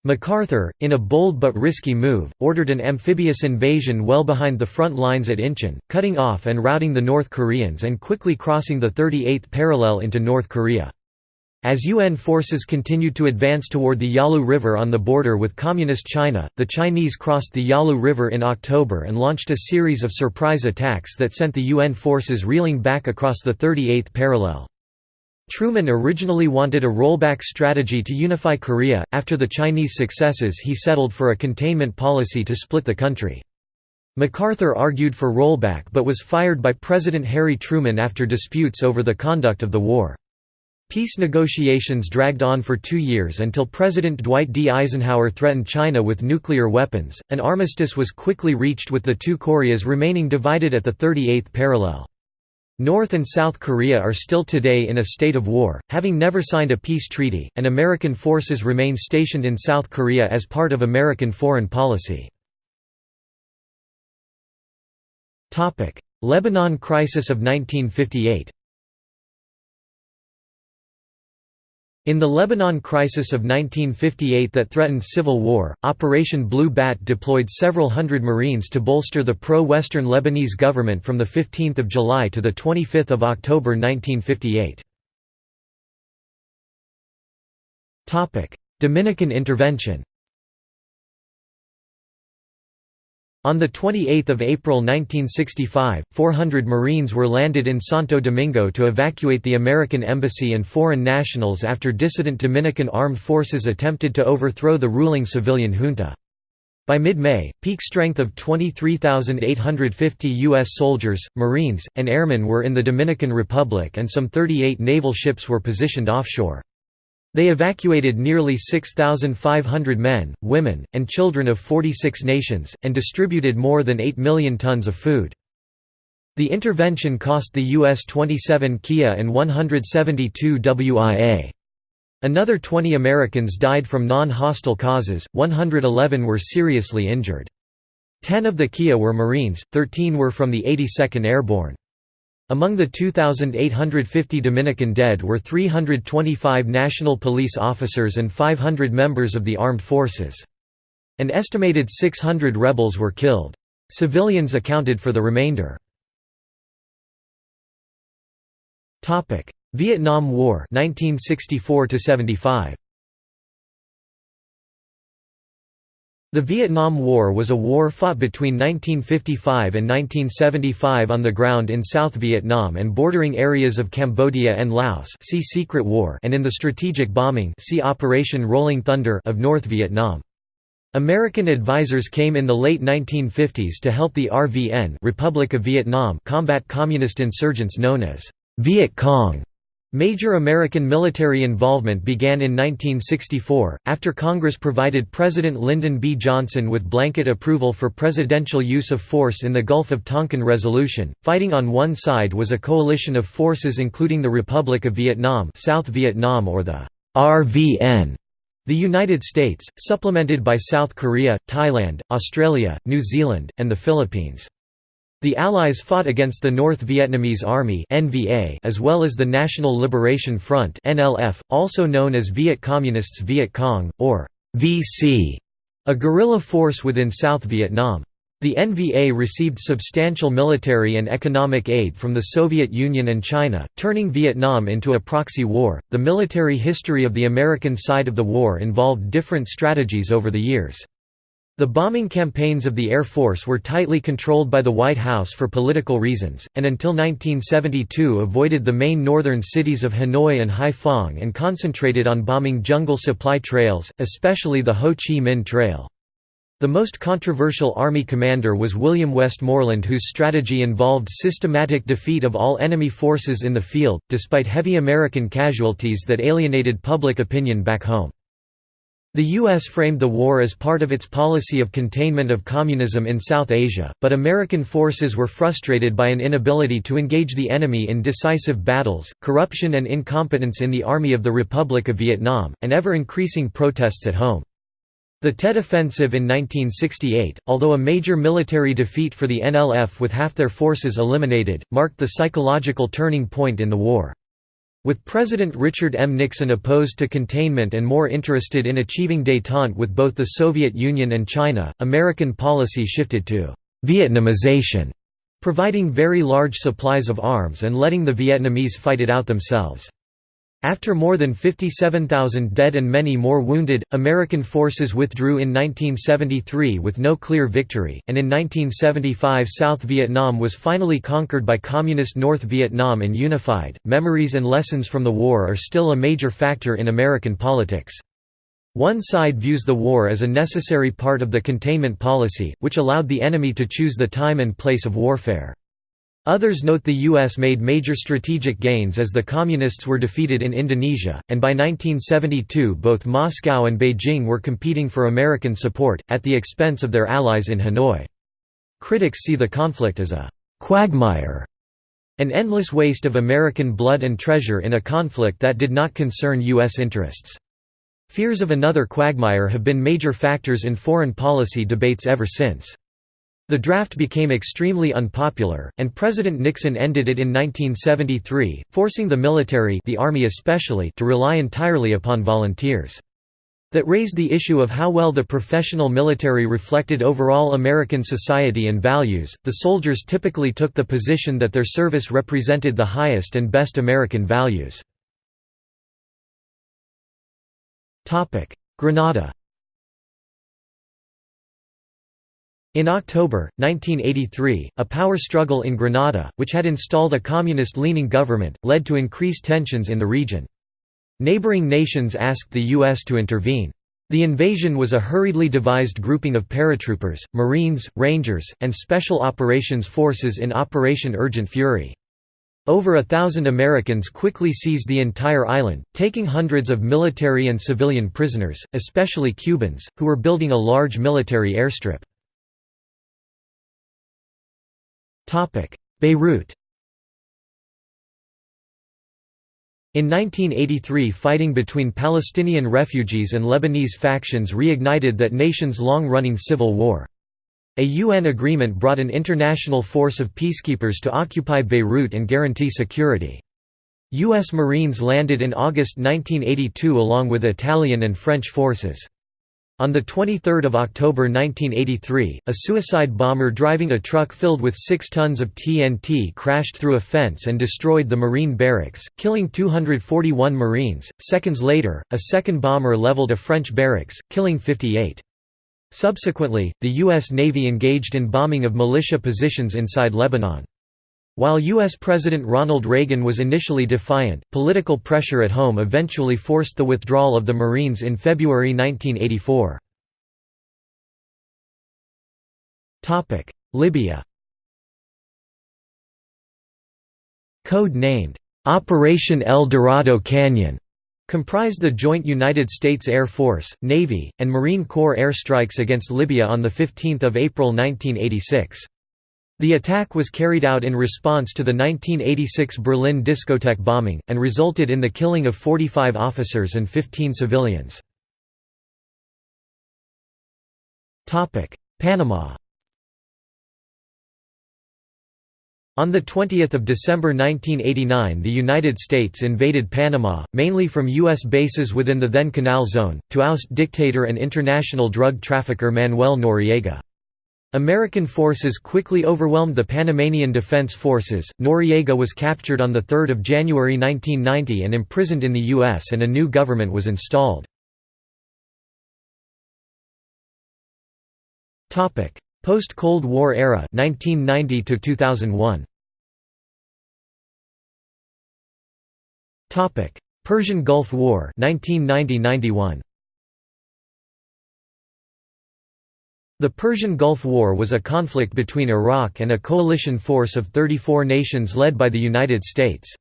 MacArthur, in a bold but risky move, ordered an amphibious invasion well behind the front lines at Incheon, cutting off and routing the North Koreans and quickly crossing the 38th parallel into North Korea. As UN forces continued to advance toward the Yalu River on the border with Communist China, the Chinese crossed the Yalu River in October and launched a series of surprise attacks that sent the UN forces reeling back across the 38th parallel. Truman originally wanted a rollback strategy to unify Korea. After the Chinese successes, he settled for a containment policy to split the country. MacArthur argued for rollback but was fired by President Harry Truman after disputes over the conduct of the war. Peace negotiations dragged on for two years until President Dwight D. Eisenhower threatened China with nuclear weapons. An armistice was quickly reached with the two Koreas remaining divided at the 38th parallel. North and South Korea are still today in a state of war, having never signed a peace treaty, and American forces remain stationed in South Korea as part of American foreign policy. Lebanon crisis of 1958 In the Lebanon crisis of 1958 that threatened civil war, Operation Blue Bat deployed several hundred Marines to bolster the pro-Western Lebanese government from 15 July to 25 October 1958. Dominican intervention On 28 April 1965, 400 Marines were landed in Santo Domingo to evacuate the American embassy and foreign nationals after dissident Dominican armed forces attempted to overthrow the ruling civilian junta. By mid-May, peak strength of 23,850 U.S. soldiers, Marines, and airmen were in the Dominican Republic and some 38 naval ships were positioned offshore. They evacuated nearly 6,500 men, women, and children of 46 nations, and distributed more than 8 million tons of food. The intervention cost the U.S. 27 KIA and 172 WIA. Another 20 Americans died from non-hostile causes, 111 were seriously injured. Ten of the KIA were Marines, 13 were from the 82nd Airborne. Among the 2,850 Dominican dead were 325 national police officers and 500 members of the armed forces. An estimated 600 rebels were killed. Civilians accounted for the remainder. Vietnam War 1964 75 The Vietnam War was a war fought between 1955 and 1975 on the ground in South Vietnam and bordering areas of Cambodia and Laos see Secret War and in the strategic bombing see Operation Rolling Thunder of North Vietnam. American advisors came in the late 1950s to help the RVN Republic of Vietnam combat communist insurgents known as Viet Cong. Major American military involvement began in 1964, after Congress provided President Lyndon B. Johnson with blanket approval for presidential use of force in the Gulf of Tonkin Resolution. Fighting on one side was a coalition of forces including the Republic of Vietnam, South Vietnam or the RVN, the United States, supplemented by South Korea, Thailand, Australia, New Zealand, and the Philippines. The Allies fought against the North Vietnamese Army as well as the National Liberation Front also known as Viet Communists Viet Cong, or VC, a guerrilla force within South Vietnam. The NVA received substantial military and economic aid from the Soviet Union and China, turning Vietnam into a proxy war. The military history of the American side of the war involved different strategies over the years. The bombing campaigns of the Air Force were tightly controlled by the White House for political reasons, and until 1972 avoided the main northern cities of Hanoi and Haiphong and concentrated on bombing jungle supply trails, especially the Ho Chi Minh Trail. The most controversial army commander was William Westmoreland whose strategy involved systematic defeat of all enemy forces in the field, despite heavy American casualties that alienated public opinion back home. The U.S. framed the war as part of its policy of containment of communism in South Asia, but American forces were frustrated by an inability to engage the enemy in decisive battles, corruption and incompetence in the Army of the Republic of Vietnam, and ever-increasing protests at home. The Tet Offensive in 1968, although a major military defeat for the NLF with half their forces eliminated, marked the psychological turning point in the war. With President Richard M. Nixon opposed to containment and more interested in achieving détente with both the Soviet Union and China, American policy shifted to «Vietnamization», providing very large supplies of arms and letting the Vietnamese fight it out themselves. After more than 57,000 dead and many more wounded, American forces withdrew in 1973 with no clear victory, and in 1975 South Vietnam was finally conquered by Communist North Vietnam and unified. Memories and lessons from the war are still a major factor in American politics. One side views the war as a necessary part of the containment policy, which allowed the enemy to choose the time and place of warfare. Others note the U.S. made major strategic gains as the Communists were defeated in Indonesia, and by 1972 both Moscow and Beijing were competing for American support, at the expense of their allies in Hanoi. Critics see the conflict as a «quagmire», an endless waste of American blood and treasure in a conflict that did not concern U.S. interests. Fears of another quagmire have been major factors in foreign policy debates ever since. The draft became extremely unpopular, and President Nixon ended it in 1973, forcing the military the Army especially to rely entirely upon volunteers. That raised the issue of how well the professional military reflected overall American society and values. The soldiers typically took the position that their service represented the highest and best American values. Grenada In October, 1983, a power struggle in Grenada, which had installed a communist-leaning government, led to increased tensions in the region. Neighboring nations asked the U.S. to intervene. The invasion was a hurriedly devised grouping of paratroopers, Marines, Rangers, and Special Operations Forces in Operation Urgent Fury. Over a thousand Americans quickly seized the entire island, taking hundreds of military and civilian prisoners, especially Cubans, who were building a large military airstrip. Beirut In 1983 fighting between Palestinian refugees and Lebanese factions reignited that nation's long-running civil war. A UN agreement brought an international force of peacekeepers to occupy Beirut and guarantee security. U.S. Marines landed in August 1982 along with Italian and French forces. On 23 October 1983, a suicide bomber driving a truck filled with 6 tons of TNT crashed through a fence and destroyed the Marine barracks, killing 241 Marines. Seconds later, a second bomber leveled a French barracks, killing 58. Subsequently, the U.S. Navy engaged in bombing of militia positions inside Lebanon. While U.S. President Ronald Reagan was initially defiant, political pressure at home eventually forced the withdrawal of the Marines in February 1984. Libya Code-named, "'Operation El Dorado Canyon' comprised the joint United States Air Force, Navy, and Marine Corps airstrikes against Libya on 15 April 1986. The attack was carried out in response to the 1986 Berlin discotheque bombing, and resulted in the killing of 45 officers and 15 civilians. Panama On 20 December 1989 the United States invaded Panama, mainly from U.S. bases within the then Canal Zone, to oust dictator and international drug trafficker Manuel Noriega. American forces quickly overwhelmed the Panamanian Defense Forces. Noriega was captured on 3 January 1990 and imprisoned in the U.S., and a new government was installed. Post-Cold War era 1990 to 2001. Topic: Persian Gulf War 1990-91. The Persian Gulf War was a conflict between Iraq and a coalition force of 34 nations led by the United States.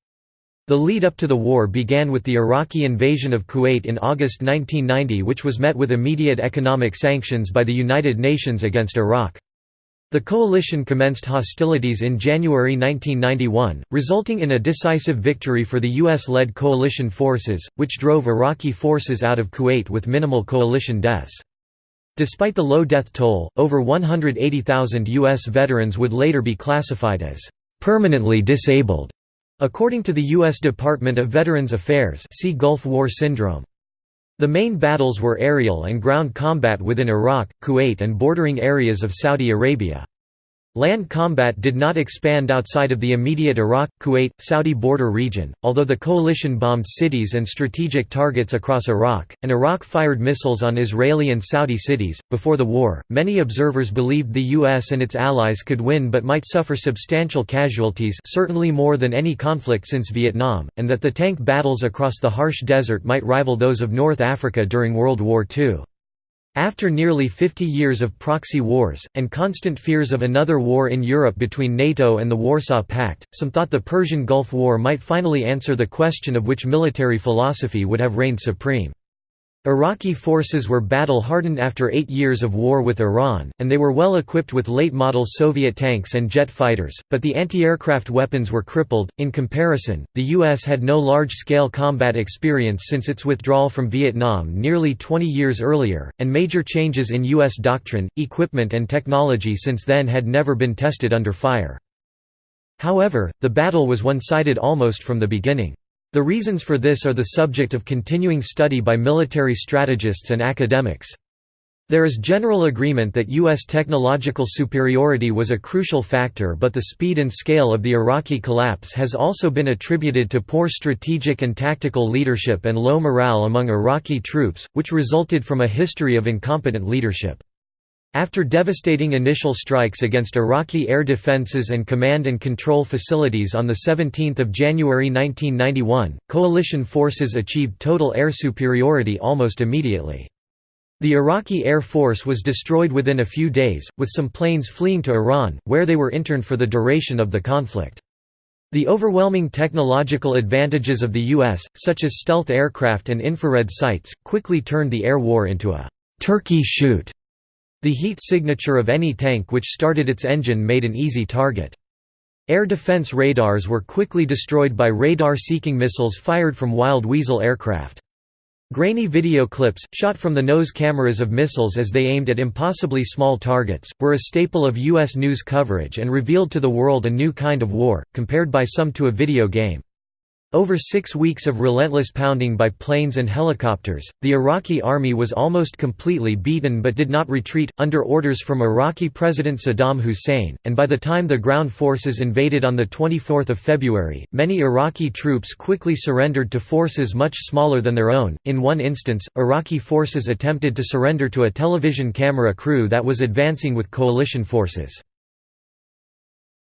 The lead up to the war began with the Iraqi invasion of Kuwait in August 1990 which was met with immediate economic sanctions by the United Nations against Iraq. The coalition commenced hostilities in January 1991, resulting in a decisive victory for the U.S.-led coalition forces, which drove Iraqi forces out of Kuwait with minimal coalition deaths. Despite the low death toll, over 180,000 U.S. veterans would later be classified as permanently disabled, according to the U.S. Department of Veterans Affairs see Gulf War Syndrome. The main battles were aerial and ground combat within Iraq, Kuwait and bordering areas of Saudi Arabia. Land combat did not expand outside of the immediate Iraq, Kuwait, Saudi border region, although the coalition bombed cities and strategic targets across Iraq, and Iraq fired missiles on Israeli and Saudi cities. Before the war, many observers believed the US and its allies could win but might suffer substantial casualties, certainly more than any conflict since Vietnam, and that the tank battles across the harsh desert might rival those of North Africa during World War II. After nearly 50 years of proxy wars, and constant fears of another war in Europe between NATO and the Warsaw Pact, some thought the Persian Gulf War might finally answer the question of which military philosophy would have reigned supreme. Iraqi forces were battle-hardened after eight years of war with Iran, and they were well equipped with late-model Soviet tanks and jet fighters, but the anti-aircraft weapons were crippled. In comparison, the U.S. had no large-scale combat experience since its withdrawal from Vietnam nearly 20 years earlier, and major changes in U.S. doctrine, equipment and technology since then had never been tested under fire. However, the battle was one-sided almost from the beginning. The reasons for this are the subject of continuing study by military strategists and academics. There is general agreement that U.S. technological superiority was a crucial factor but the speed and scale of the Iraqi collapse has also been attributed to poor strategic and tactical leadership and low morale among Iraqi troops, which resulted from a history of incompetent leadership. After devastating initial strikes against Iraqi air defenses and command and control facilities on 17 January 1991, coalition forces achieved total air superiority almost immediately. The Iraqi Air Force was destroyed within a few days, with some planes fleeing to Iran, where they were interned for the duration of the conflict. The overwhelming technological advantages of the U.S., such as stealth aircraft and infrared sights, quickly turned the air war into a «turkey shoot» The heat signature of any tank which started its engine made an easy target. Air defense radars were quickly destroyed by radar-seeking missiles fired from Wild Weasel aircraft. Grainy video clips, shot from the nose cameras of missiles as they aimed at impossibly small targets, were a staple of U.S. news coverage and revealed to the world a new kind of war, compared by some to a video game. Over six weeks of relentless pounding by planes and helicopters, the Iraqi army was almost completely beaten but did not retreat, under orders from Iraqi President Saddam Hussein, and by the time the ground forces invaded on 24 February, many Iraqi troops quickly surrendered to forces much smaller than their own. In one instance, Iraqi forces attempted to surrender to a television camera crew that was advancing with coalition forces.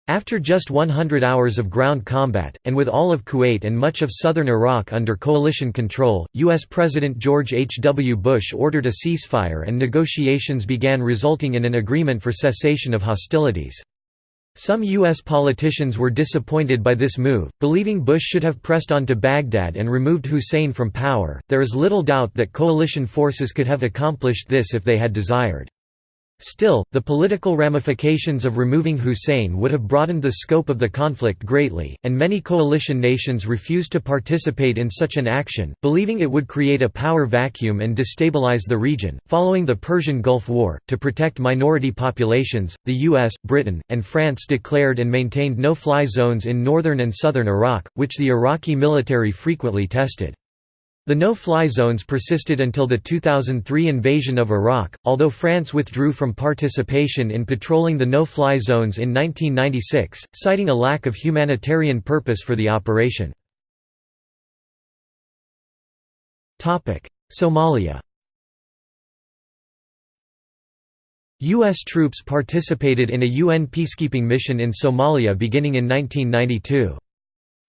After just 100 hours of ground combat, and with all of Kuwait and much of southern Iraq under coalition control, U.S. President George H. W. Bush ordered a ceasefire and negotiations began resulting in an agreement for cessation of hostilities. Some U.S. politicians were disappointed by this move, believing Bush should have pressed on to Baghdad and removed Hussein from power. There is little doubt that coalition forces could have accomplished this if they had desired. Still, the political ramifications of removing Hussein would have broadened the scope of the conflict greatly, and many coalition nations refused to participate in such an action, believing it would create a power vacuum and destabilize the region. Following the Persian Gulf War, to protect minority populations, the US, Britain, and France declared and maintained no fly zones in northern and southern Iraq, which the Iraqi military frequently tested. The no-fly zones persisted until the 2003 invasion of Iraq, although France withdrew from participation in patrolling the no-fly zones in 1996, citing a lack of humanitarian purpose for the operation. Somalia U.S. troops participated in a UN peacekeeping mission in Somalia beginning in 1992.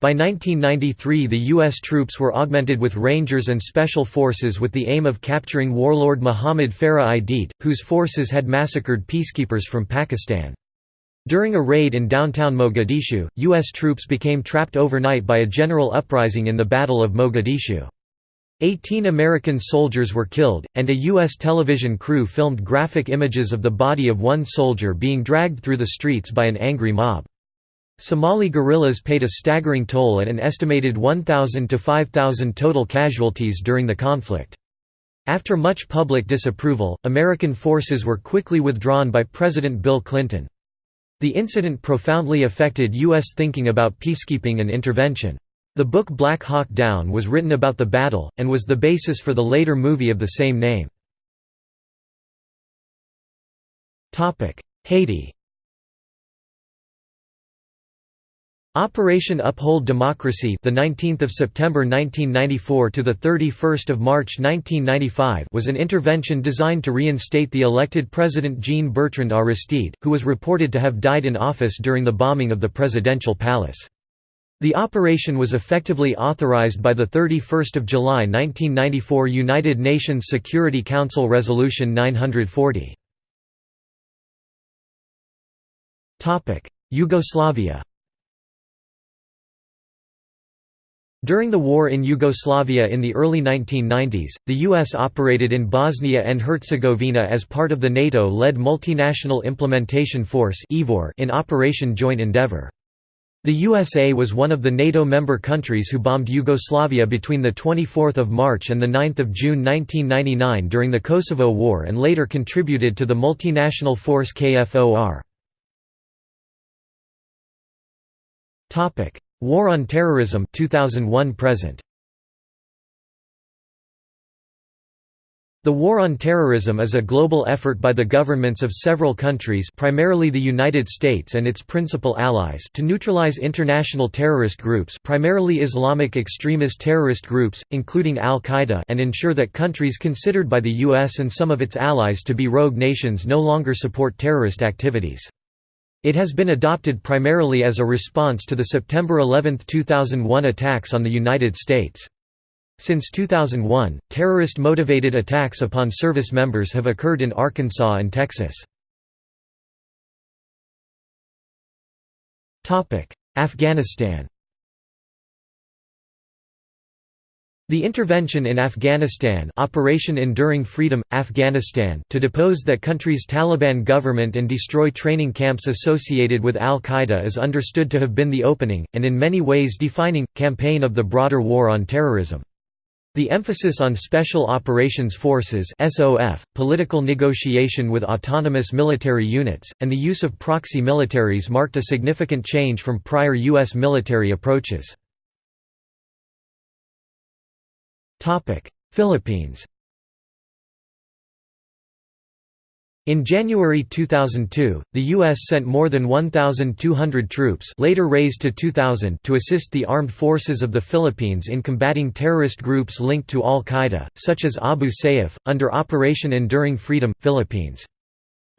By 1993 the U.S. troops were augmented with Rangers and Special Forces with the aim of capturing warlord Muhammad Farah Aidid, whose forces had massacred peacekeepers from Pakistan. During a raid in downtown Mogadishu, U.S. troops became trapped overnight by a general uprising in the Battle of Mogadishu. Eighteen American soldiers were killed, and a U.S. television crew filmed graphic images of the body of one soldier being dragged through the streets by an angry mob. Somali guerrillas paid a staggering toll at an estimated 1,000 to 5,000 total casualties during the conflict. After much public disapproval, American forces were quickly withdrawn by President Bill Clinton. The incident profoundly affected U.S. thinking about peacekeeping and intervention. The book Black Hawk Down was written about the battle, and was the basis for the later movie of the same name. Haiti Operation Uphold Democracy, the 19th of September 1994 to the 31st of March 1995, was an intervention designed to reinstate the elected president Jean-Bertrand Aristide, who was reported to have died in office during the bombing of the presidential palace. The operation was effectively authorized by the 31st of July 1994 United Nations Security Council Resolution 940. Topic: Yugoslavia During the war in Yugoslavia in the early 1990s, the U.S. operated in Bosnia and Herzegovina as part of the NATO-led Multinational Implementation Force in Operation Joint Endeavour. The USA was one of the NATO member countries who bombed Yugoslavia between 24 March and 9 June 1999 during the Kosovo War and later contributed to the multinational force KFOR. War on Terrorism 2001 present The War on Terrorism is a global effort by the governments of several countries primarily the United States and its principal allies to neutralize international terrorist groups primarily Islamic extremist terrorist groups, including al-Qaeda and ensure that countries considered by the US and some of its allies to be rogue nations no longer support terrorist activities. It has been adopted primarily as a response to the September 11, 2001 attacks on the United States. Since 2001, terrorist-motivated attacks upon service members have occurred in Arkansas and Texas. Afghanistan The intervention in Afghanistan Operation Enduring Freedom, Afghanistan to depose that country's Taliban government and destroy training camps associated with al-Qaeda is understood to have been the opening, and in many ways defining, campaign of the broader war on terrorism. The emphasis on Special Operations Forces SOF, political negotiation with autonomous military units, and the use of proxy militaries marked a significant change from prior U.S. military approaches. Philippines In January 2002, the U.S. sent more than 1,200 troops later raised to 2,000 to assist the armed forces of the Philippines in combating terrorist groups linked to al-Qaeda, such as Abu Sayyaf, under Operation Enduring Freedom, Philippines.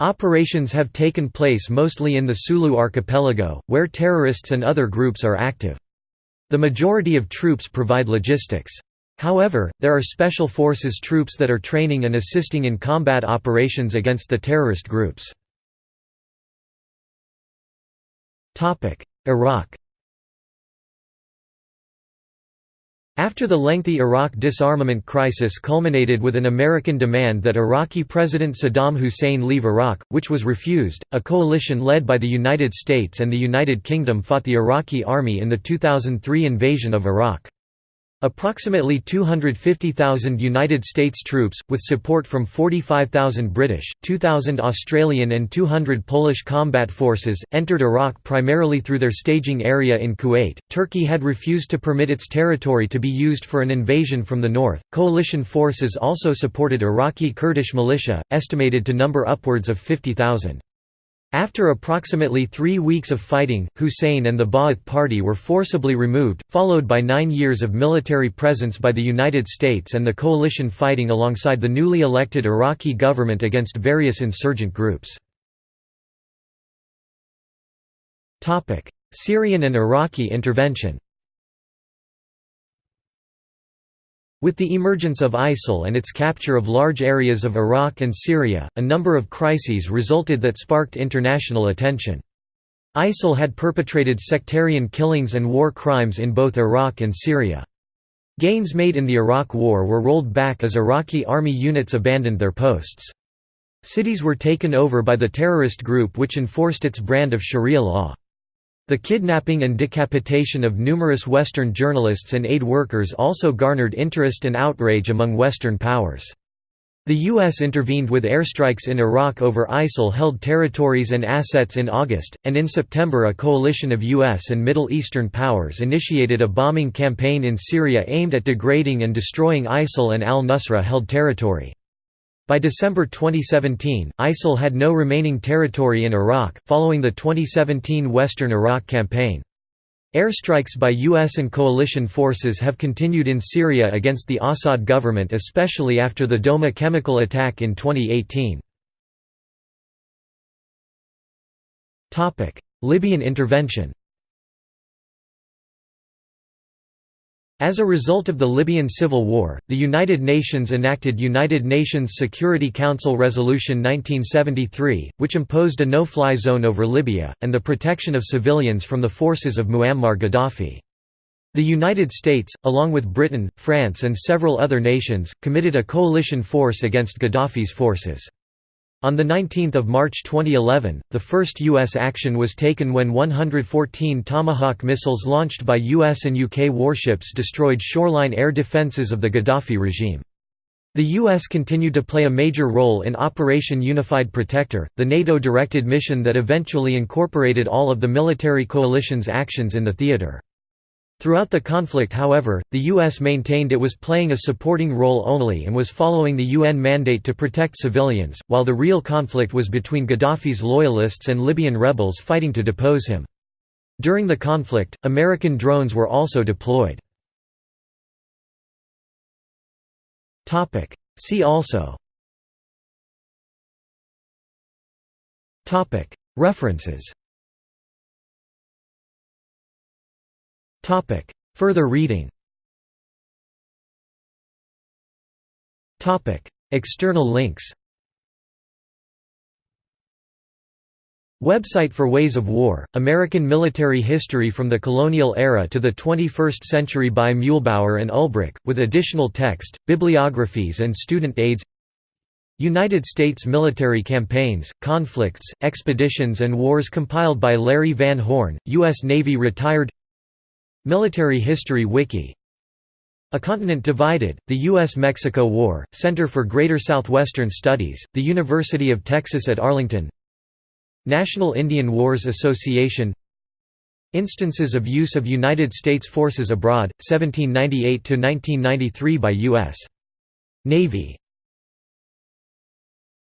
Operations have taken place mostly in the Sulu archipelago, where terrorists and other groups are active. The majority of troops provide logistics. However, there are special forces troops that are training and assisting in combat operations against the terrorist groups. Iraq After the lengthy Iraq disarmament crisis culminated with an American demand that Iraqi President Saddam Hussein leave Iraq, which was refused, a coalition led by the United States and the United Kingdom fought the Iraqi army in the 2003 invasion of Iraq. Approximately 250,000 United States troops, with support from 45,000 British, 2,000 Australian and 200 Polish combat forces, entered Iraq primarily through their staging area in Kuwait. Turkey had refused to permit its territory to be used for an invasion from the north. Coalition forces also supported Iraqi Kurdish militia, estimated to number upwards of 50,000. After approximately three weeks of fighting, Hussein and the Ba'ath Party were forcibly removed, followed by nine years of military presence by the United States and the coalition fighting alongside the newly elected Iraqi government against various insurgent groups. Syrian and Iraqi intervention With the emergence of ISIL and its capture of large areas of Iraq and Syria, a number of crises resulted that sparked international attention. ISIL had perpetrated sectarian killings and war crimes in both Iraq and Syria. Gains made in the Iraq War were rolled back as Iraqi army units abandoned their posts. Cities were taken over by the terrorist group which enforced its brand of Sharia law. The kidnapping and decapitation of numerous Western journalists and aid workers also garnered interest and outrage among Western powers. The U.S. intervened with airstrikes in Iraq over ISIL-held territories and assets in August, and in September a coalition of U.S. and Middle Eastern powers initiated a bombing campaign in Syria aimed at degrading and destroying ISIL and al-Nusra-held territory. By December 2017, ISIL had no remaining territory in Iraq, following the 2017 Western Iraq campaign. Airstrikes by U.S. and coalition forces have continued in Syria against the Assad government especially after the Douma chemical attack in 2018. Libyan intervention As a result of the Libyan civil war, the United Nations enacted United Nations Security Council Resolution 1973, which imposed a no-fly zone over Libya, and the protection of civilians from the forces of Muammar Gaddafi. The United States, along with Britain, France and several other nations, committed a coalition force against Gaddafi's forces. On 19 March 2011, the first U.S. action was taken when 114 Tomahawk missiles launched by U.S. and UK warships destroyed shoreline air defences of the Gaddafi regime. The U.S. continued to play a major role in Operation Unified Protector, the NATO-directed mission that eventually incorporated all of the military coalition's actions in the theater. Throughout the conflict however, the U.S. maintained it was playing a supporting role only and was following the UN mandate to protect civilians, while the real conflict was between Gaddafi's loyalists and Libyan rebels fighting to depose him. During the conflict, American drones were also deployed. See also References Topic. Further reading Topic. External links Website for Ways of War, American Military History from the Colonial Era to the 21st Century by Muehlbauer and Ulbrich, with additional text, bibliographies and student aids United States military campaigns, conflicts, expeditions and wars compiled by Larry Van Horn, U.S. Navy retired Military History Wiki A Continent Divided, The U.S.-Mexico War, Center for Greater Southwestern Studies, The University of Texas at Arlington National Indian Wars Association Instances of use of United States forces abroad, 1798–1993 by U.S. Navy